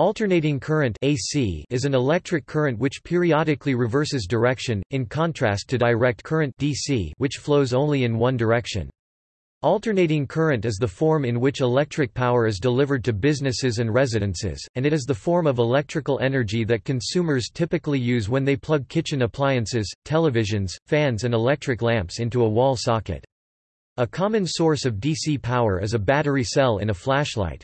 Alternating current AC is an electric current which periodically reverses direction, in contrast to direct current DC which flows only in one direction. Alternating current is the form in which electric power is delivered to businesses and residences, and it is the form of electrical energy that consumers typically use when they plug kitchen appliances, televisions, fans and electric lamps into a wall socket. A common source of DC power is a battery cell in a flashlight.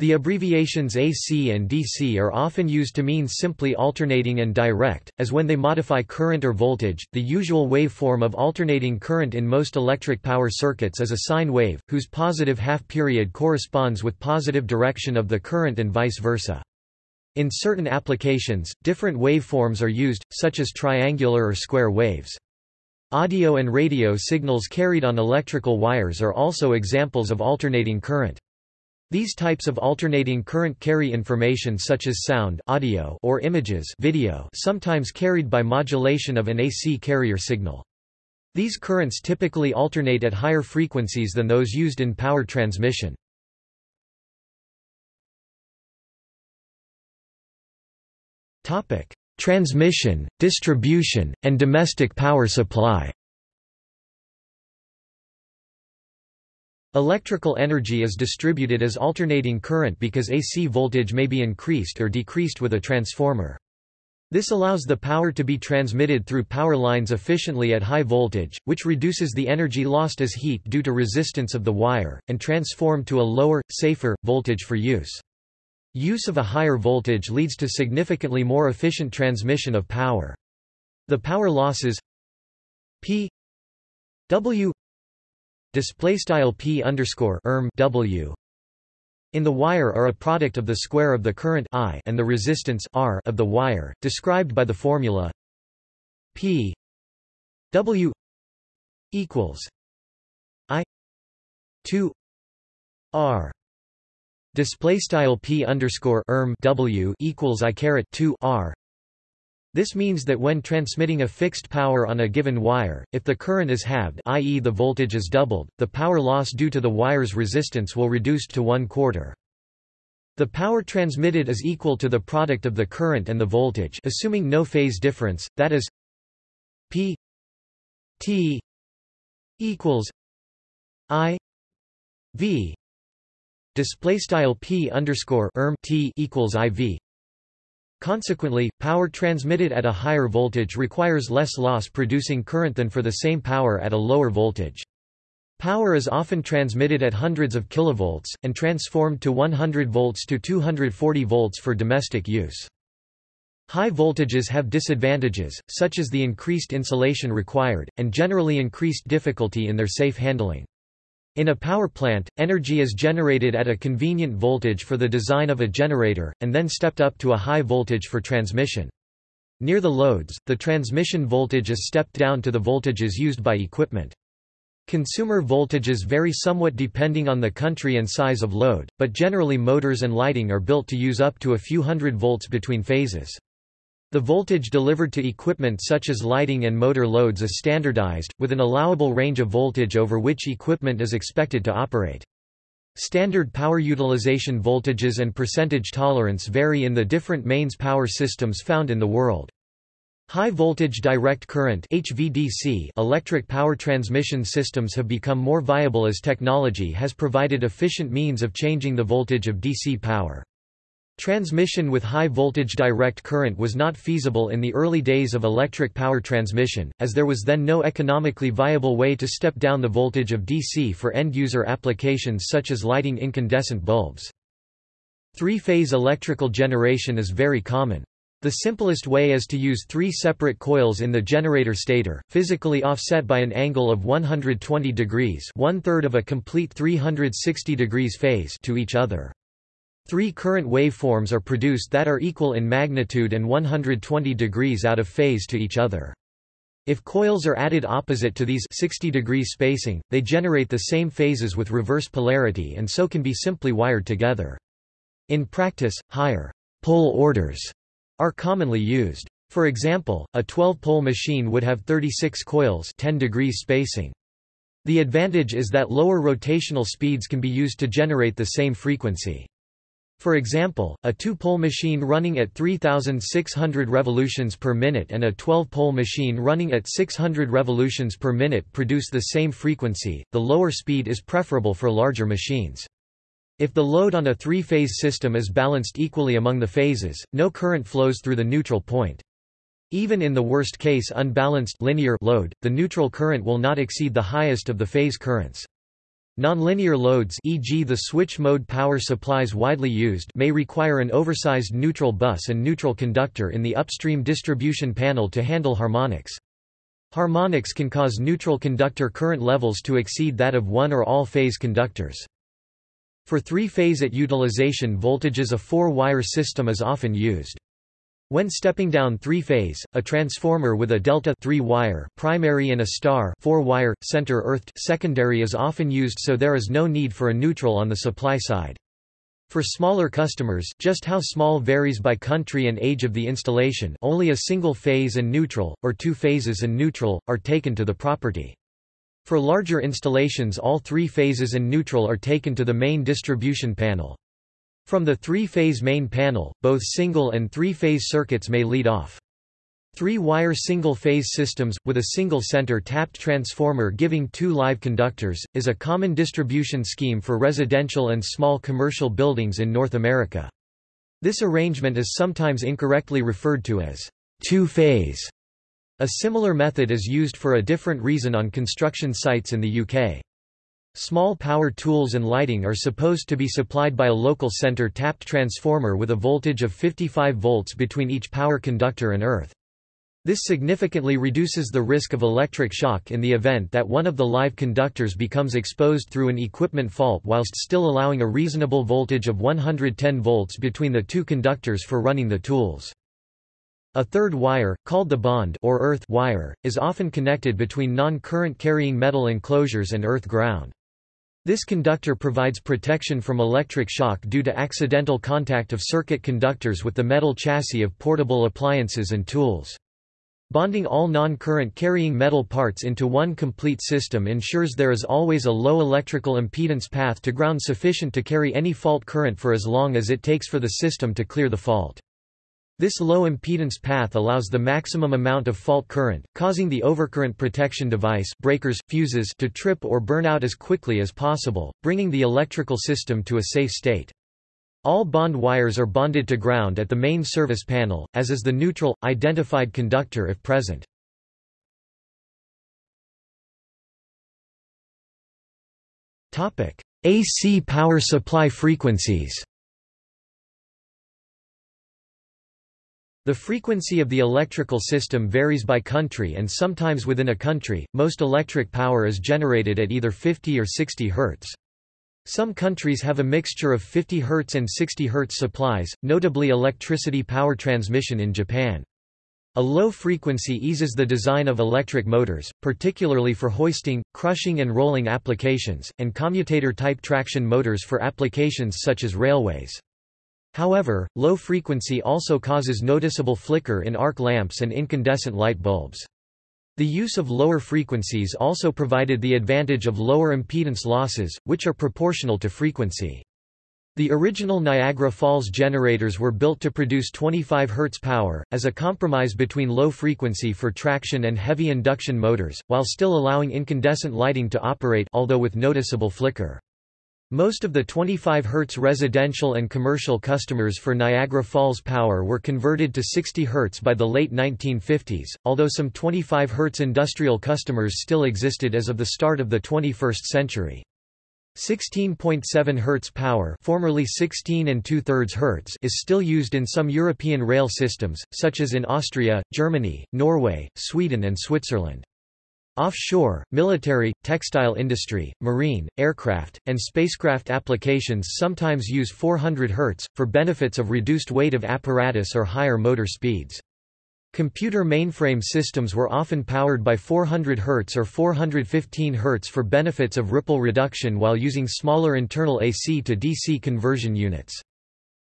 The abbreviations AC and DC are often used to mean simply alternating and direct, as when they modify current or voltage. The usual waveform of alternating current in most electric power circuits is a sine wave, whose positive half period corresponds with positive direction of the current and vice versa. In certain applications, different waveforms are used, such as triangular or square waves. Audio and radio signals carried on electrical wires are also examples of alternating current. These types of alternating current carry information such as sound audio or images video sometimes carried by modulation of an AC carrier signal. These currents typically alternate at higher frequencies than those used in power transmission. Transmission, distribution, and domestic power supply Electrical energy is distributed as alternating current because AC voltage may be increased or decreased with a transformer. This allows the power to be transmitted through power lines efficiently at high voltage, which reduces the energy lost as heat due to resistance of the wire, and transformed to a lower, safer, voltage for use. Use of a higher voltage leads to significantly more efficient transmission of power. The power losses P W display style p underscore erm w. In the wire are a product of the square of the current I and the resistance R of the wire, described by the formula P W equals I 2 R. Display style P underscore erm W equals I caret 2 R this means that when transmitting a fixed power on a given wire, if the current is halved i.e. the voltage is doubled, the power loss due to the wire's resistance will reduce to one quarter. The power transmitted is equal to the product of the current and the voltage assuming no phase difference, that is P T equals I V display style P underscore erm T equals IV Consequently, power transmitted at a higher voltage requires less loss producing current than for the same power at a lower voltage. Power is often transmitted at hundreds of kilovolts, and transformed to 100 volts to 240 volts for domestic use. High voltages have disadvantages, such as the increased insulation required, and generally increased difficulty in their safe handling. In a power plant, energy is generated at a convenient voltage for the design of a generator, and then stepped up to a high voltage for transmission. Near the loads, the transmission voltage is stepped down to the voltages used by equipment. Consumer voltages vary somewhat depending on the country and size of load, but generally motors and lighting are built to use up to a few hundred volts between phases. The voltage delivered to equipment such as lighting and motor loads is standardized, with an allowable range of voltage over which equipment is expected to operate. Standard power utilization voltages and percentage tolerance vary in the different mains power systems found in the world. High voltage direct current HVDC electric power transmission systems have become more viable as technology has provided efficient means of changing the voltage of DC power. Transmission with high-voltage direct current was not feasible in the early days of electric power transmission, as there was then no economically viable way to step down the voltage of DC for end-user applications such as lighting incandescent bulbs. Three-phase electrical generation is very common. The simplest way is to use three separate coils in the generator stator, physically offset by an angle of 120 degrees one-third of a complete 360 degrees phase to each other. Three current waveforms are produced that are equal in magnitude and 120 degrees out of phase to each other. If coils are added opposite to these 60 degree spacing, they generate the same phases with reverse polarity and so can be simply wired together. In practice, higher pole orders are commonly used. For example, a 12-pole machine would have 36 coils 10 degrees spacing. The advantage is that lower rotational speeds can be used to generate the same frequency. For example, a two-pole machine running at 3600 revolutions per minute and a 12-pole machine running at 600 revolutions per minute produce the same frequency. The lower speed is preferable for larger machines. If the load on a three-phase system is balanced equally among the phases, no current flows through the neutral point. Even in the worst case unbalanced linear load, the neutral current will not exceed the highest of the phase currents. Nonlinear loads e.g. the switch mode power supplies widely used may require an oversized neutral bus and neutral conductor in the upstream distribution panel to handle harmonics. Harmonics can cause neutral conductor current levels to exceed that of one or all phase conductors. For three-phase at utilization voltages a four-wire system is often used. When stepping down three-phase, a transformer with a delta three-wire primary and a star four-wire, center-earthed secondary is often used so there is no need for a neutral on the supply side. For smaller customers just how small varies by country and age of the installation only a single phase and neutral, or two phases and neutral, are taken to the property. For larger installations all three phases and neutral are taken to the main distribution panel. From the three-phase main panel, both single and three-phase circuits may lead off. Three-wire single-phase systems, with a single center tapped transformer giving two live conductors, is a common distribution scheme for residential and small commercial buildings in North America. This arrangement is sometimes incorrectly referred to as two-phase. A similar method is used for a different reason on construction sites in the UK. Small power tools and lighting are supposed to be supplied by a local center tapped transformer with a voltage of 55 volts between each power conductor and earth. This significantly reduces the risk of electric shock in the event that one of the live conductors becomes exposed through an equipment fault whilst still allowing a reasonable voltage of 110 volts between the two conductors for running the tools. A third wire, called the bond or earth wire, is often connected between non-current carrying metal enclosures and earth ground. This conductor provides protection from electric shock due to accidental contact of circuit conductors with the metal chassis of portable appliances and tools. Bonding all non-current carrying metal parts into one complete system ensures there is always a low electrical impedance path to ground sufficient to carry any fault current for as long as it takes for the system to clear the fault. This low impedance path allows the maximum amount of fault current, causing the overcurrent protection device breakers, fuses to trip or burn out as quickly as possible, bringing the electrical system to a safe state. All bond wires are bonded to ground at the main service panel, as is the neutral, identified conductor if present. AC power supply frequencies The frequency of the electrical system varies by country and sometimes within a country, most electric power is generated at either 50 or 60 Hz. Some countries have a mixture of 50 Hz and 60 Hz supplies, notably electricity power transmission in Japan. A low frequency eases the design of electric motors, particularly for hoisting, crushing and rolling applications, and commutator-type traction motors for applications such as railways. However, low frequency also causes noticeable flicker in arc lamps and incandescent light bulbs. The use of lower frequencies also provided the advantage of lower impedance losses, which are proportional to frequency. The original Niagara Falls generators were built to produce 25 Hz power, as a compromise between low frequency for traction and heavy induction motors, while still allowing incandescent lighting to operate although with noticeable flicker. Most of the 25 Hz residential and commercial customers for Niagara Falls Power were converted to 60 Hz by the late 1950s, although some 25 Hz industrial customers still existed as of the start of the 21st century. 16.7 Hz power formerly 16 and 2 thirds Hz is still used in some European rail systems, such as in Austria, Germany, Norway, Sweden and Switzerland. Offshore, military, textile industry, marine, aircraft, and spacecraft applications sometimes use 400 Hz, for benefits of reduced weight of apparatus or higher motor speeds. Computer mainframe systems were often powered by 400 Hz or 415 Hz for benefits of ripple reduction while using smaller internal AC to DC conversion units.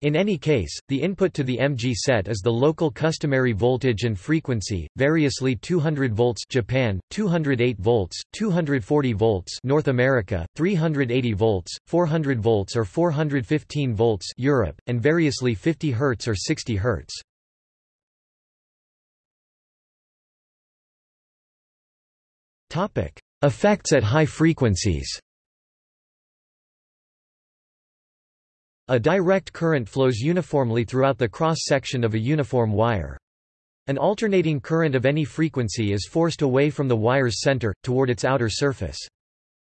In any case, the input to the MG set is the local customary voltage and frequency, variously 200 volts Japan, 208 volts, 240 volts North America, 380 volts, 400 volts or 415 volts Europe, and variously 50 Hz or 60 Hz. Topic: Effects at high frequencies. A direct current flows uniformly throughout the cross-section of a uniform wire. An alternating current of any frequency is forced away from the wire's center, toward its outer surface.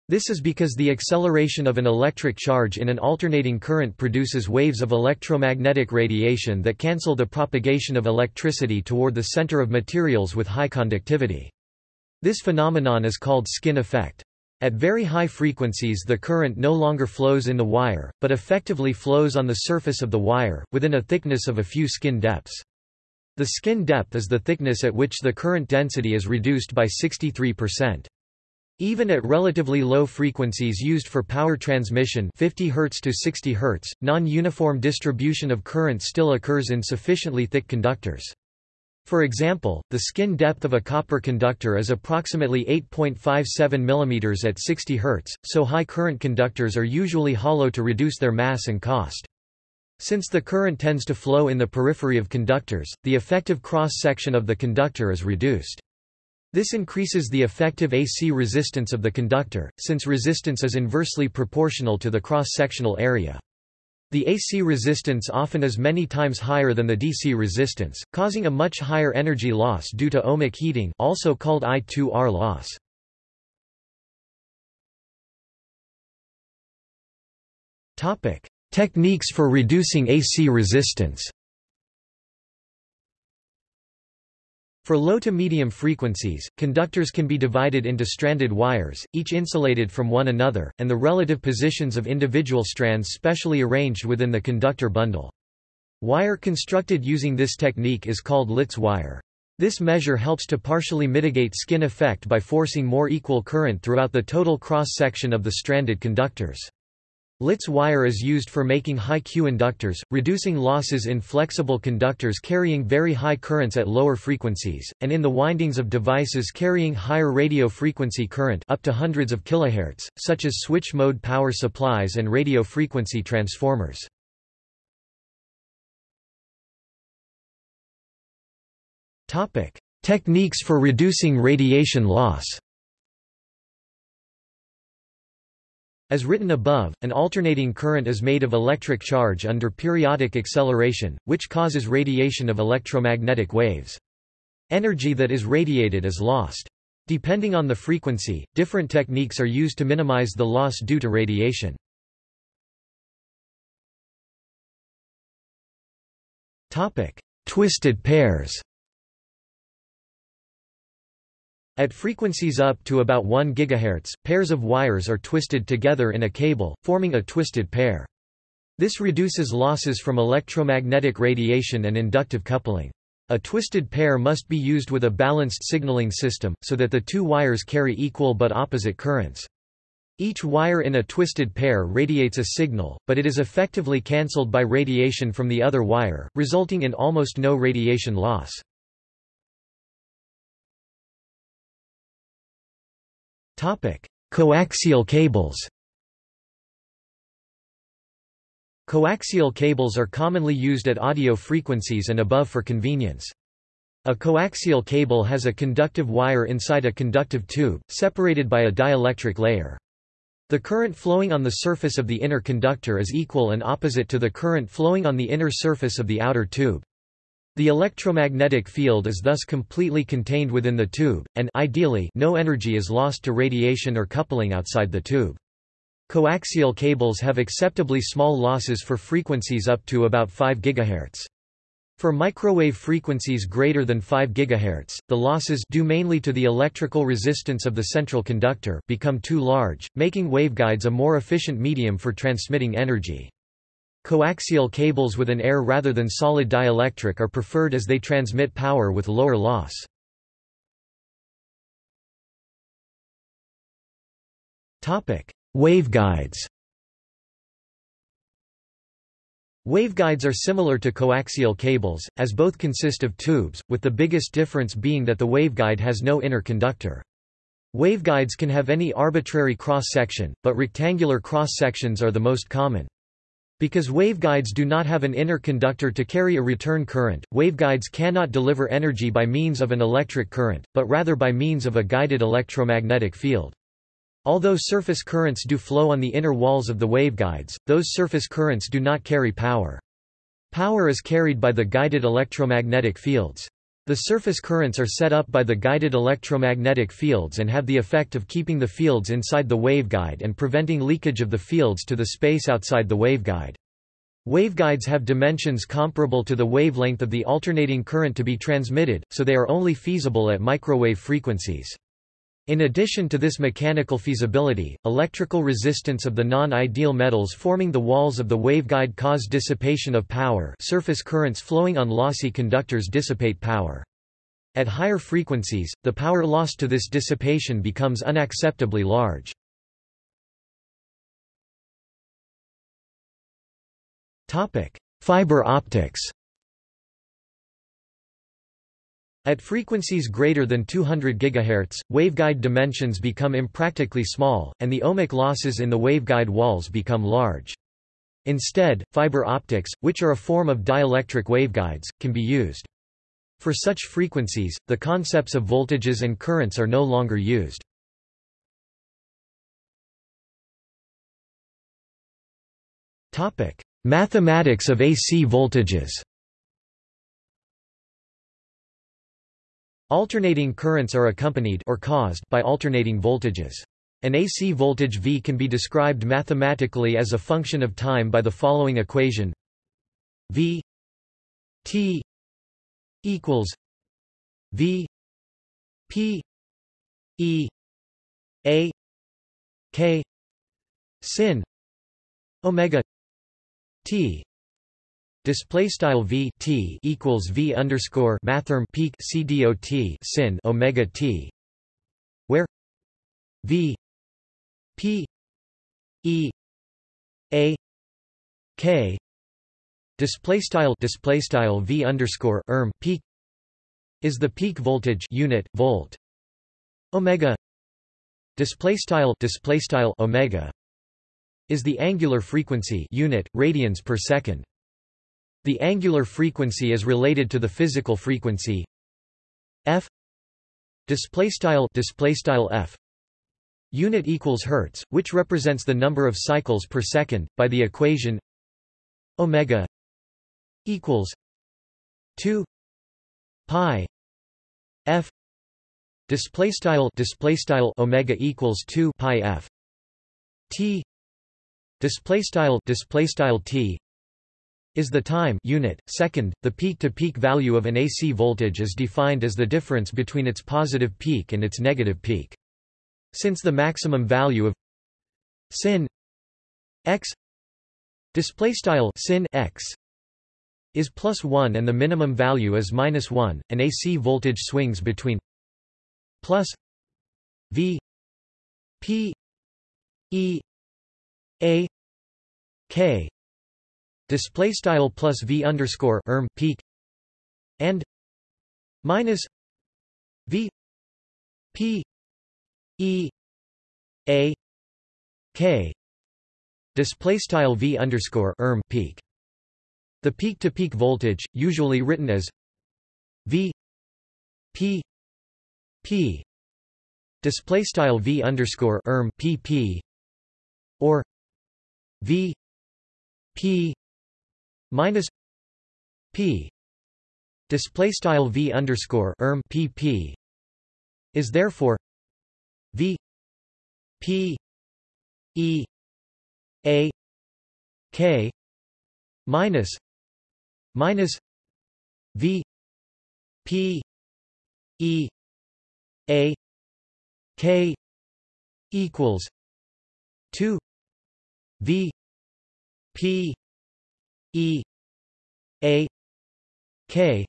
This is because the acceleration of an electric charge in an alternating current produces waves of electromagnetic radiation that cancel the propagation of electricity toward the center of materials with high conductivity. This phenomenon is called skin effect. At very high frequencies the current no longer flows in the wire, but effectively flows on the surface of the wire, within a thickness of a few skin depths. The skin depth is the thickness at which the current density is reduced by 63%. Even at relatively low frequencies used for power transmission 50 Hz to 60 Hz, non-uniform distribution of current still occurs in sufficiently thick conductors. For example, the skin depth of a copper conductor is approximately 8.57 mm at 60 Hz, so high current conductors are usually hollow to reduce their mass and cost. Since the current tends to flow in the periphery of conductors, the effective cross-section of the conductor is reduced. This increases the effective AC resistance of the conductor, since resistance is inversely proportional to the cross-sectional area. The AC resistance often is many times higher than the DC resistance, causing a much higher energy loss due to ohmic heating also called I2R loss. Techniques for reducing AC resistance For low to medium frequencies, conductors can be divided into stranded wires, each insulated from one another, and the relative positions of individual strands specially arranged within the conductor bundle. Wire constructed using this technique is called Litz wire. This measure helps to partially mitigate skin effect by forcing more equal current throughout the total cross-section of the stranded conductors. Litz wire is used for making high Q inductors, reducing losses in flexible conductors carrying very high currents at lower frequencies, and in the windings of devices carrying higher radio frequency current up to hundreds of kilohertz, such as switch-mode power supplies and radio frequency transformers. Techniques for reducing radiation loss As written above, an alternating current is made of electric charge under periodic acceleration, which causes radiation of electromagnetic waves. Energy that is radiated is lost. Depending on the frequency, different techniques are used to minimize the loss due to radiation. Twisted pairs At frequencies up to about 1 GHz, pairs of wires are twisted together in a cable, forming a twisted pair. This reduces losses from electromagnetic radiation and inductive coupling. A twisted pair must be used with a balanced signaling system, so that the two wires carry equal but opposite currents. Each wire in a twisted pair radiates a signal, but it is effectively cancelled by radiation from the other wire, resulting in almost no radiation loss. Coaxial cables Coaxial cables are commonly used at audio frequencies and above for convenience. A coaxial cable has a conductive wire inside a conductive tube, separated by a dielectric layer. The current flowing on the surface of the inner conductor is equal and opposite to the current flowing on the inner surface of the outer tube. The electromagnetic field is thus completely contained within the tube, and ideally no energy is lost to radiation or coupling outside the tube. Coaxial cables have acceptably small losses for frequencies up to about 5 GHz. For microwave frequencies greater than 5 GHz, the losses due mainly to the electrical resistance of the central conductor become too large, making waveguides a more efficient medium for transmitting energy. Coaxial cables with an air rather than solid dielectric are preferred as they transmit power with lower loss. Waveguides Waveguides are similar to coaxial cables, as both consist of tubes, with the biggest difference being that the waveguide has no inner conductor. Waveguides can have any arbitrary cross-section, but rectangular cross-sections are the most common. Because waveguides do not have an inner conductor to carry a return current, waveguides cannot deliver energy by means of an electric current, but rather by means of a guided electromagnetic field. Although surface currents do flow on the inner walls of the waveguides, those surface currents do not carry power. Power is carried by the guided electromagnetic fields. The surface currents are set up by the guided electromagnetic fields and have the effect of keeping the fields inside the waveguide and preventing leakage of the fields to the space outside the waveguide. Waveguides have dimensions comparable to the wavelength of the alternating current to be transmitted, so they are only feasible at microwave frequencies. In addition to this mechanical feasibility, electrical resistance of the non-ideal metals forming the walls of the waveguide cause dissipation of power surface currents flowing on lossy conductors dissipate power. At higher frequencies, the power lost to this dissipation becomes unacceptably large. Fiber optics At frequencies greater than 200 GHz, waveguide dimensions become impractically small, and the ohmic losses in the waveguide walls become large. Instead, fiber optics, which are a form of dielectric waveguides, can be used. For such frequencies, the concepts of voltages and currents are no longer used. Mathematics of AC voltages Alternating currents are accompanied or caused by alternating voltages. An AC voltage V can be described mathematically as a function of time by the following equation V T equals V P E A K sin omega T Display style v t equals v underscore mathrm peak c dot sin omega t, where v p e a k. Display style display style v underscore erm peak is the peak voltage unit volt omega. Display style display style omega is the angular frequency unit radians per second the angular frequency is related to the physical frequency. F display style display style f unit equals hertz which represents the number of cycles per second by the equation omega equals 2 pi f display style display style omega equals 2 pi f t display style display style t is the time unit. Second, the peak-to-peak -peak value of an AC voltage is defined as the difference between its positive peak and its negative peak. Since the maximum value of sin x display style sin x is plus 1 and the minimum value is minus 1, an AC voltage swings between plus v p e a k display style plus v underscore erm peak and minus v p e a k display style v underscore erm peak. The peak-to-peak voltage, usually written as v p p display style v underscore erm pp or v p minus p display style v underscore erm pp is therefore v p e a k minus minus v p e a k equals 2 v p E A K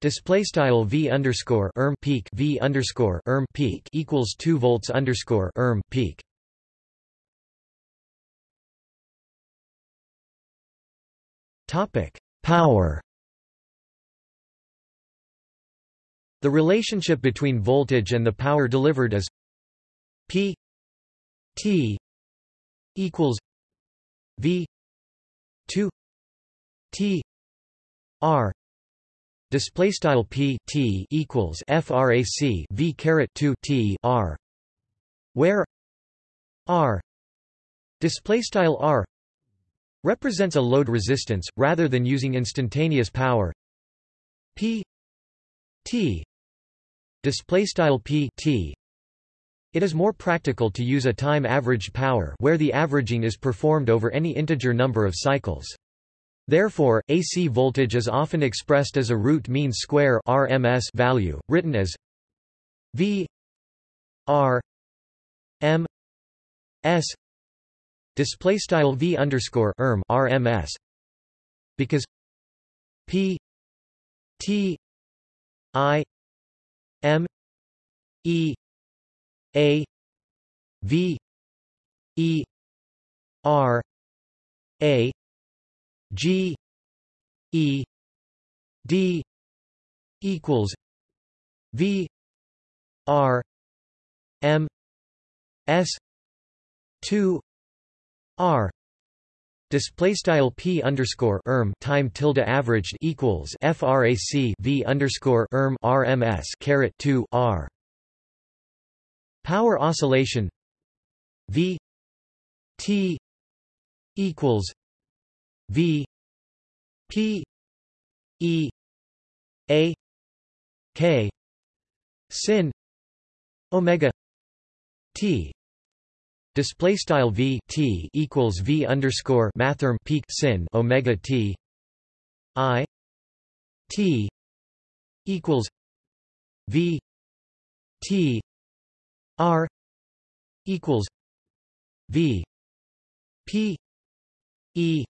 display style V underscore erm peak V underscore erm peak equals two volts underscore erm peak Topic: Power. The relationship between voltage and the power delivered is P T equals V 2 T R display style P T equals frac V caret 2 T R where R display style R represents a load resistance rather than using instantaneous power. P T display style P T it is more practical to use a time-averaged power where the averaging is performed over any integer number of cycles. Therefore, AC voltage is often expressed as a root mean square RMS value, written as V R M S display style V underscore RMS because P T I M E a V E R A G E D equals V R M S two R. Display style p underscore erm time tilde averaged equals frac v underscore erm rms caret two r Power oscillation V T equals V P E A K sin omega T. Display style V T equals V underscore mathrm peak sin omega T. I T equals V T R equals V P E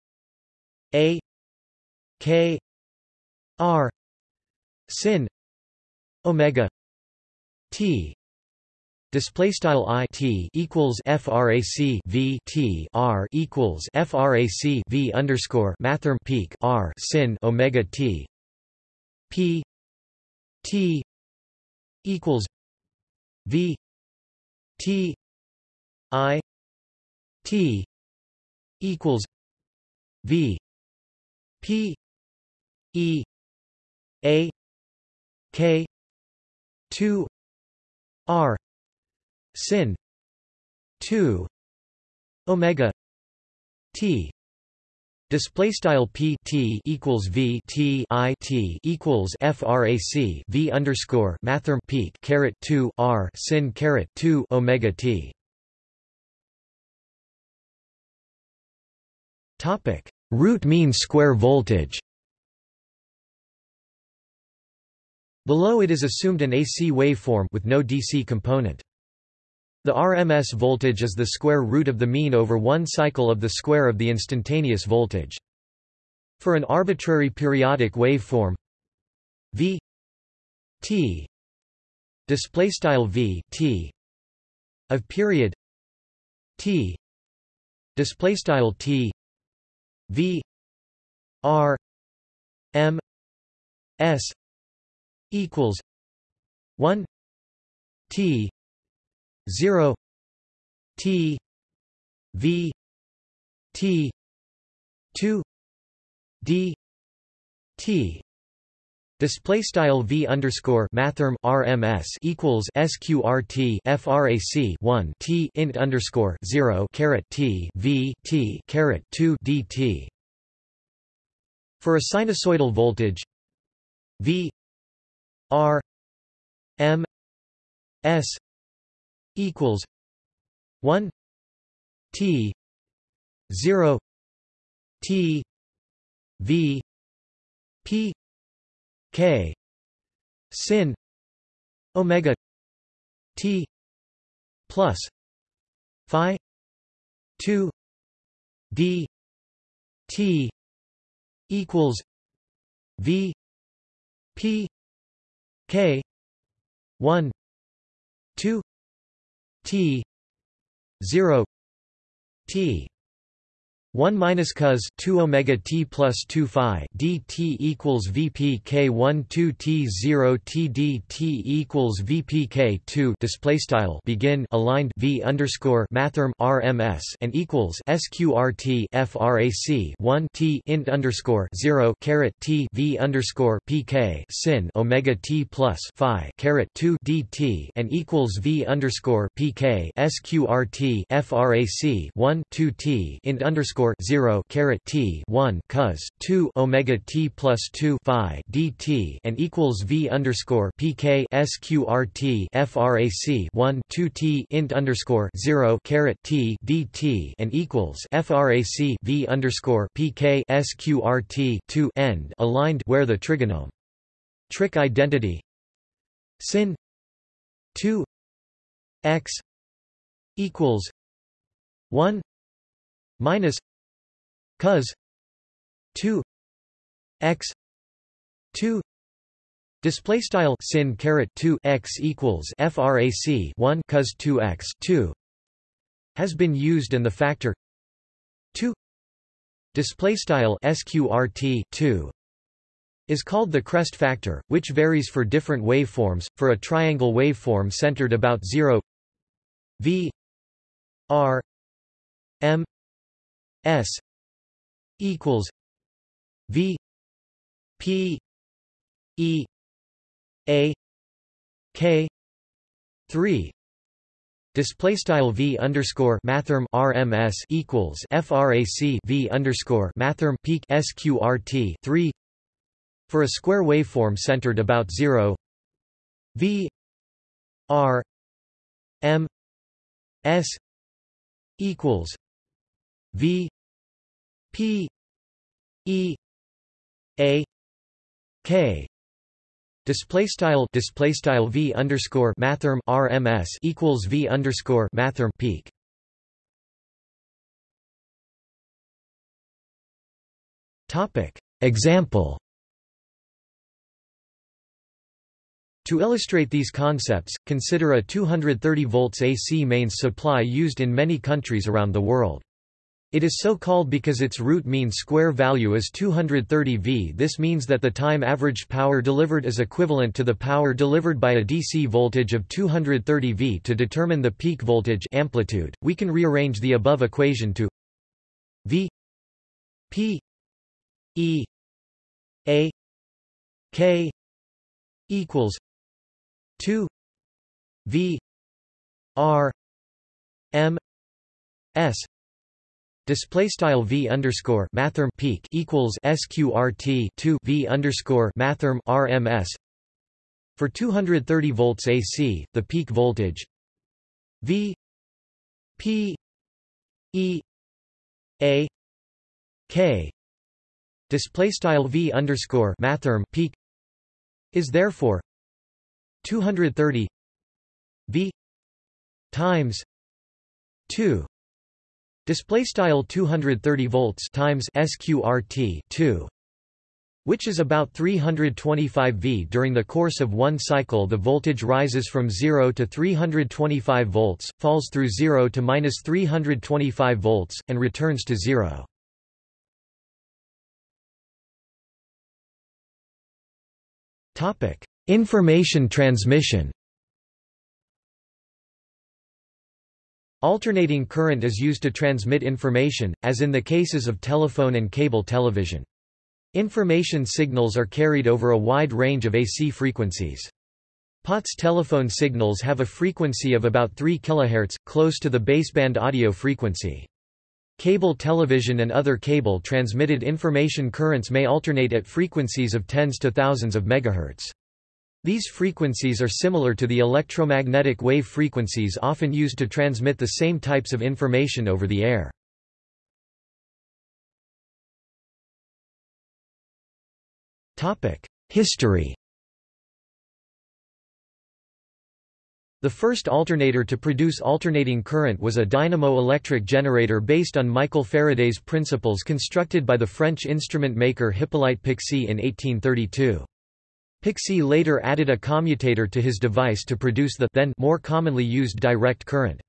A K R sin Omega T. Display style i t equals frac v t r equals frac v underscore mathrm peak r sin omega t. P t equals v T I T equals V P E A K two R sin two Omega T Display style p t equals v t i t equals frac v underscore mathrm peak caret two r sin caret two omega t. Topic: Root mean square voltage. Below it is assumed an AC waveform with no DC component. The RMS voltage is the square root of the mean over one cycle of the square of the instantaneous voltage. For an arbitrary periodic waveform v t display style v t of period t display style t v r m s equals 1 t 0 T V T 2 D T Display style v underscore mathrm RMS equals sqrt frac 1 t int underscore 0 caret t v t caret 2 dt. For a sinusoidal voltage v r m s equals one T zero T V P K sin Omega T plus Phi two D T equals V P K one two T zero T 1 minus cos 2 omega t plus 2 phi dt equals vpk 1 2 t 0 t dt equals vpk 2 display style begin aligned v underscore mathrm rms and equals sqrt frac 1 t int underscore 0 caret t v underscore pk sin omega t plus phi caret 2 dt and equals v underscore pk sqrt frac 1 2 t int underscore underscore zero caret t one cos two omega t plus two phi dt and equals v underscore pk sqrt frac one two t int underscore zero caret t dt and equals frac v underscore pk sqrt two end aligned where the trigonome trick identity sin two x equals one minus cos 2 x 2 display style sin caret 2 x equals frac 1 cos 2 x 2 has been used and the factor 2 display style sqrt 2 is called the crest factor, which varies for different waveforms. For a triangle waveform centered about 0 v r m s equals V P E A K three. Display style v underscore mathrm RMS equals frac v underscore mathrm peak sqrt three. For a square waveform centered about zero. V r m s equals v P E A K. Display style display style V underscore mathrm RMS equals V underscore mathrm peak. Topic. Example. To illustrate these concepts, consider a 230 volts AC mains supply used in many countries around the world. It is so called because its root mean square value is 230 V. This means that the time averaged power delivered is equivalent to the power delivered by a DC voltage of 230 V. To determine the peak voltage amplitude, we can rearrange the above equation to V P E A K equals 2 V R M S Display style v underscore mathrm peak equals sqrt two v underscore mathrm rms. For 230 volts AC, the peak voltage v p e a k display style v underscore mathrm peak is therefore 230 v times 2 Display style 230 volts times sqrt 2 which is about 325 V. During the course of one cycle the voltage rises from 0 to 325 volts, falls through 0 to minus 325 volts, and returns to 0. Information transmission Alternating current is used to transmit information, as in the cases of telephone and cable television. Information signals are carried over a wide range of AC frequencies. POTS telephone signals have a frequency of about 3 kHz, close to the baseband audio frequency. Cable television and other cable transmitted information currents may alternate at frequencies of tens to thousands of megahertz. These frequencies are similar to the electromagnetic wave frequencies often used to transmit the same types of information over the air. History The first alternator to produce alternating current was a dynamo electric generator based on Michael Faraday's principles constructed by the French instrument maker Hippolyte Pixii in 1832. Pixii later added a commutator to his device to produce the then more commonly used direct current.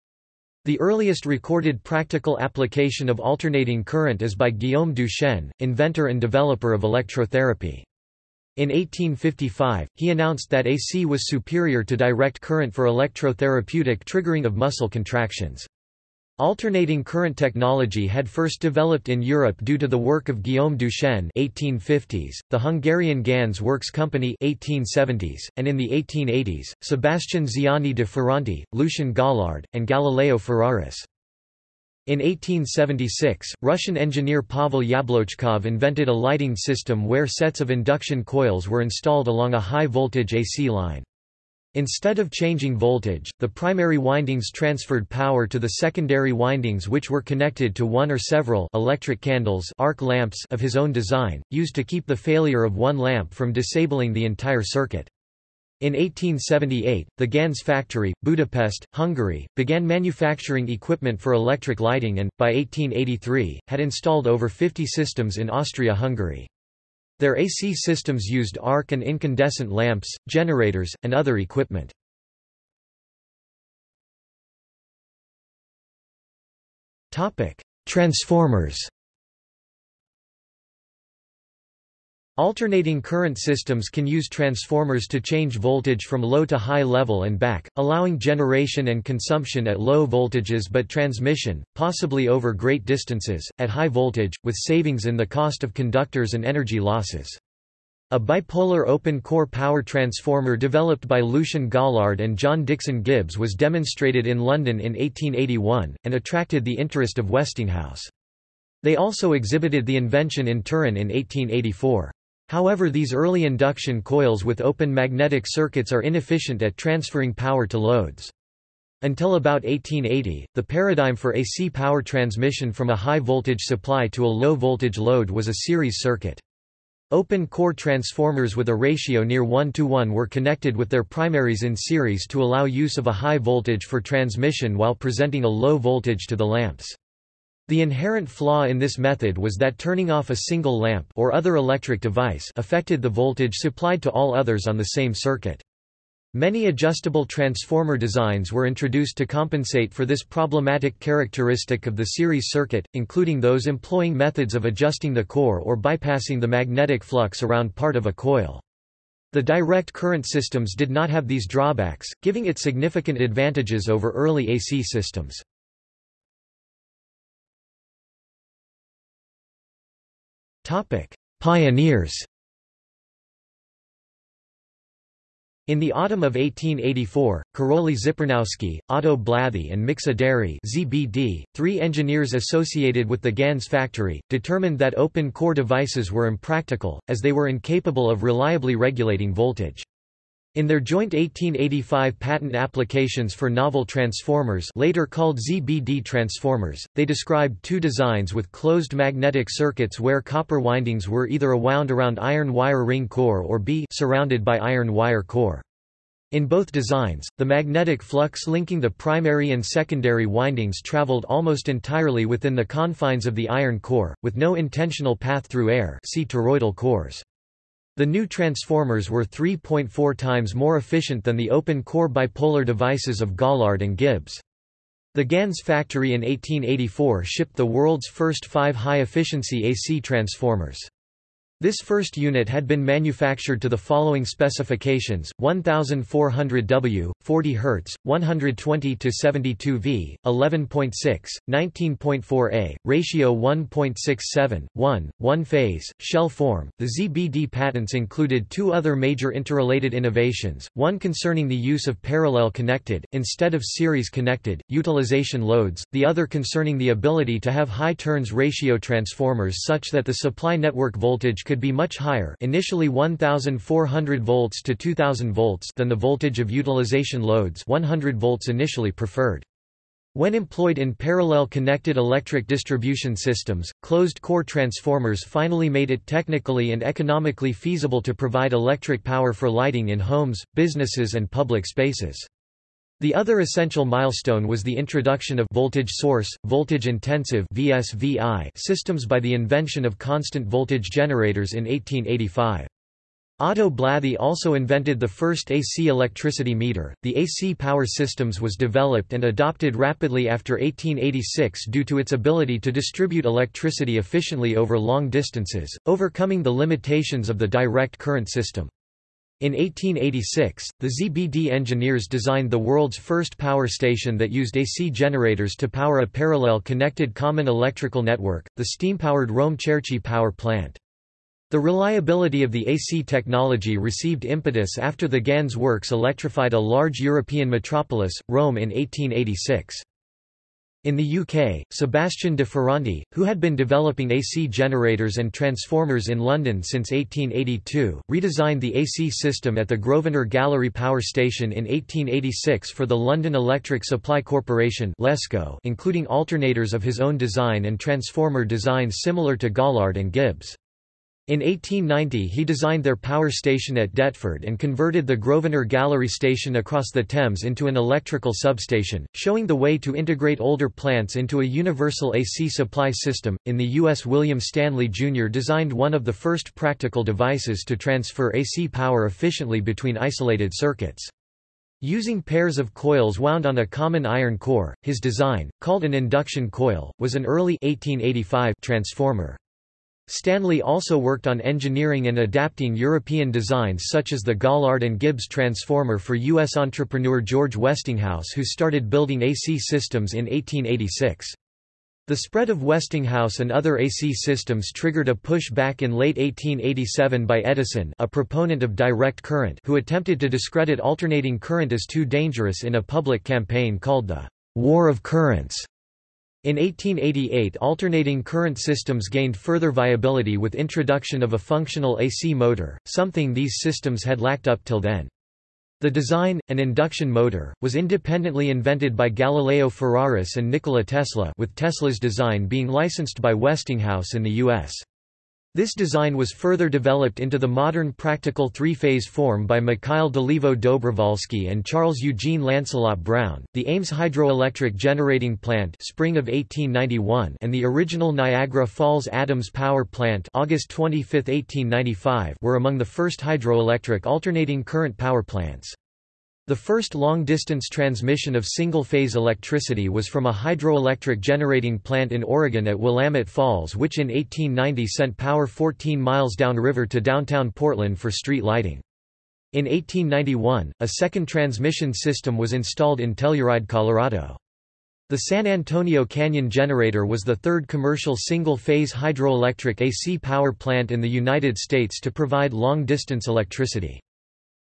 The earliest recorded practical application of alternating current is by Guillaume Duchenne, inventor and developer of electrotherapy. In 1855, he announced that AC was superior to direct current for electrotherapeutic triggering of muscle contractions. Alternating current technology had first developed in Europe due to the work of Guillaume Duchenne 1850s, the Hungarian Ganz Works Company 1870s, and in the 1880s, Sebastian Ziani de Ferranti, Lucien Gaulard, and Galileo Ferraris. In 1876, Russian engineer Pavel Yablochkov invented a lighting system where sets of induction coils were installed along a high-voltage AC line. Instead of changing voltage, the primary windings transferred power to the secondary windings which were connected to one or several electric candles arc lamps of his own design, used to keep the failure of one lamp from disabling the entire circuit. In 1878, the Ganz factory, Budapest, Hungary, began manufacturing equipment for electric lighting and, by 1883, had installed over 50 systems in Austria-Hungary. Their AC systems used arc and incandescent lamps, generators, and other equipment. Transformers Alternating current systems can use transformers to change voltage from low to high level and back, allowing generation and consumption at low voltages but transmission, possibly over great distances, at high voltage, with savings in the cost of conductors and energy losses. A bipolar open-core power transformer developed by Lucian Gaulard and John Dixon Gibbs was demonstrated in London in 1881, and attracted the interest of Westinghouse. They also exhibited the invention in Turin in 1884. However these early induction coils with open magnetic circuits are inefficient at transferring power to loads. Until about 1880, the paradigm for AC power transmission from a high-voltage supply to a low-voltage load was a series circuit. Open-core transformers with a ratio near 1 to 1 were connected with their primaries in series to allow use of a high voltage for transmission while presenting a low voltage to the lamps. The inherent flaw in this method was that turning off a single lamp or other electric device affected the voltage supplied to all others on the same circuit. Many adjustable transformer designs were introduced to compensate for this problematic characteristic of the series circuit, including those employing methods of adjusting the core or bypassing the magnetic flux around part of a coil. The direct current systems did not have these drawbacks, giving it significant advantages over early AC systems. Pioneers In the autumn of 1884, Karoly Zipernowsky, Otto Blathy and Miksa Déry ZBD, three engineers associated with the Ganz factory, determined that open-core devices were impractical, as they were incapable of reliably regulating voltage. In their joint 1885 patent applications for novel transformers later called ZBD transformers, they described two designs with closed magnetic circuits where copper windings were either a wound around iron wire ring core or b surrounded by iron wire core. In both designs, the magnetic flux linking the primary and secondary windings traveled almost entirely within the confines of the iron core, with no intentional path through air see toroidal cores. The new transformers were 3.4 times more efficient than the open-core bipolar devices of Gaulard and Gibbs. The Ganz factory in 1884 shipped the world's first five high-efficiency AC transformers. This first unit had been manufactured to the following specifications: 1400 W, 40 Hz, 120 to 72 V, 11.6, 19.4 A, ratio 1.67, 1, 1 phase, shell form. The ZBD patents included two other major interrelated innovations: one concerning the use of parallel connected instead of series connected utilization loads, the other concerning the ability to have high turns ratio transformers such that the supply network voltage could be much higher initially 1400 volts to 2000 volts than the voltage of utilization loads 100 volts initially preferred. When employed in parallel connected electric distribution systems, closed-core transformers finally made it technically and economically feasible to provide electric power for lighting in homes, businesses and public spaces. The other essential milestone was the introduction of voltage source, voltage-intensive systems by the invention of constant voltage generators in 1885. Otto Blathy also invented the first AC electricity meter. The AC power systems was developed and adopted rapidly after 1886 due to its ability to distribute electricity efficiently over long distances, overcoming the limitations of the direct current system. In 1886, the ZBD engineers designed the world's first power station that used AC generators to power a parallel connected common electrical network, the steam-powered Rome-Cerchi power plant. The reliability of the AC technology received impetus after the Ganz works electrified a large European metropolis, Rome in 1886. In the UK, Sebastian de Ferranti, who had been developing AC generators and transformers in London since 1882, redesigned the AC system at the Grosvenor Gallery Power Station in 1886 for the London Electric Supply Corporation including alternators of his own design and transformer designs similar to Gaulard and Gibbs. In 1890 he designed their power station at Deptford and converted the Grosvenor Gallery station across the Thames into an electrical substation, showing the way to integrate older plants into a universal AC supply system. In the US William Stanley Jr. designed one of the first practical devices to transfer AC power efficiently between isolated circuits. Using pairs of coils wound on a common iron core, his design, called an induction coil, was an early 1885 transformer. Stanley also worked on engineering and adapting European designs such as the Gaulard and Gibbs transformer for U.S. entrepreneur George Westinghouse who started building AC systems in 1886. The spread of Westinghouse and other AC systems triggered a push back in late 1887 by Edison a proponent of direct current who attempted to discredit alternating current as too dangerous in a public campaign called the War of Currents. In 1888 alternating current systems gained further viability with introduction of a functional AC motor, something these systems had lacked up till then. The design, an induction motor, was independently invented by Galileo Ferraris and Nikola Tesla with Tesla's design being licensed by Westinghouse in the U.S. This design was further developed into the modern practical three-phase form by Mikhail Dolivo Dobrovolsky and Charles Eugene Lancelot Brown. The Ames Hydroelectric Generating Plant, spring of 1891, and the original Niagara Falls Adams Power Plant, August 25, 1895, were among the first hydroelectric alternating current power plants. The first long-distance transmission of single-phase electricity was from a hydroelectric generating plant in Oregon at Willamette Falls which in 1890 sent power 14 miles downriver to downtown Portland for street lighting. In 1891, a second transmission system was installed in Telluride, Colorado. The San Antonio Canyon Generator was the third commercial single-phase hydroelectric AC power plant in the United States to provide long-distance electricity.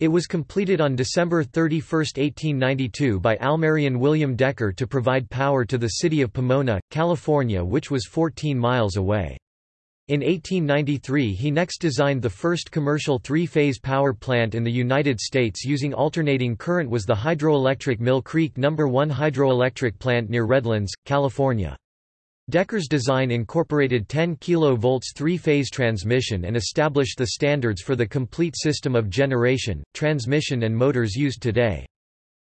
It was completed on December 31, 1892 by Almerian William Decker to provide power to the city of Pomona, California which was 14 miles away. In 1893 he next designed the first commercial three-phase power plant in the United States using alternating current was the hydroelectric Mill Creek No. 1 hydroelectric plant near Redlands, California. Decker's design incorporated 10 kV three-phase transmission and established the standards for the complete system of generation, transmission and motors used today.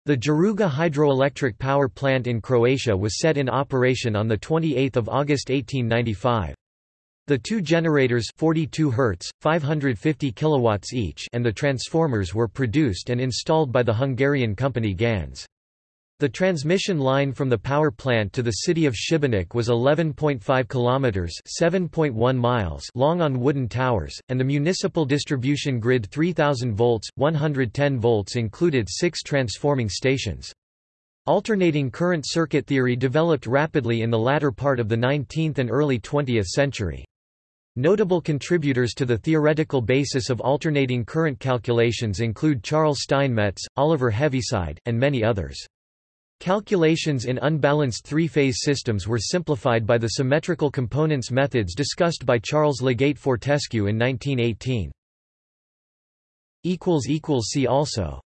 The Jaruga hydroelectric power plant in Croatia was set in operation on 28 August 1895. The two generators 42 Hz, 550 kilowatts each and the transformers were produced and installed by the Hungarian company Ganz. The transmission line from the power plant to the city of Šibenik was 11.5 kilometers (7.1 miles) long on wooden towers, and the municipal distribution grid 3000 volts, 110 volts included 6 transforming stations. Alternating current circuit theory developed rapidly in the latter part of the 19th and early 20th century. Notable contributors to the theoretical basis of alternating current calculations include Charles Steinmetz, Oliver Heaviside, and many others. Calculations in unbalanced three-phase systems were simplified by the symmetrical components methods discussed by Charles LeGeyt Fortescue in 1918. See also